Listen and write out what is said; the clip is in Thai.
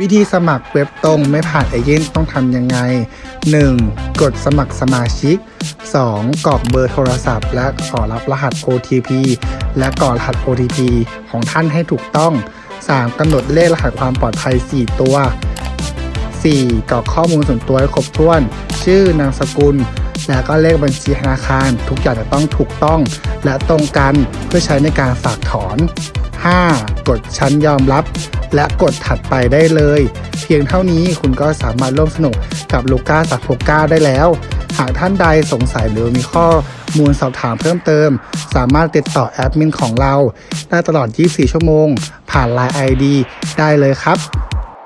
วิธีสมัครเว็บตรงไม่ผ่านเอเย่นต้องทำยังไง 1. กดสมัครสมาชิก 2. กรอกเบอร์โทรศัพท์ และขอรับรหัส OTP และกรอกรหัส OTP ของท่านให้ถูกต้อง 3. กำหนดเลขรหัสความปลอดภัย 4 ตัว 4. กรอกข้อมูลส่วนตัวให้ครบถ้วน ชื่อนามสกุล และก็เลขบัญชีธนาคาร ทุกอย่างจะต้องถูกต้อง และตรงกันเพื่อใช้ในการฝากถอน 5. กดชั้นยอมรับ และกดถัดไปได้เลย เพียงเท่านี้คุณก็สามารถร่วมสนุกกับลูก้าสักโกก้าได้แล้ว หากท่านใดสงสัยหรือมีข้อมูลสอบถามเพิ่มเติม สามารถติดต่อแอดมินของเรา ได้ตลอด 24 ชั่วโมง ผ่าน Line ID ได้เลยครับ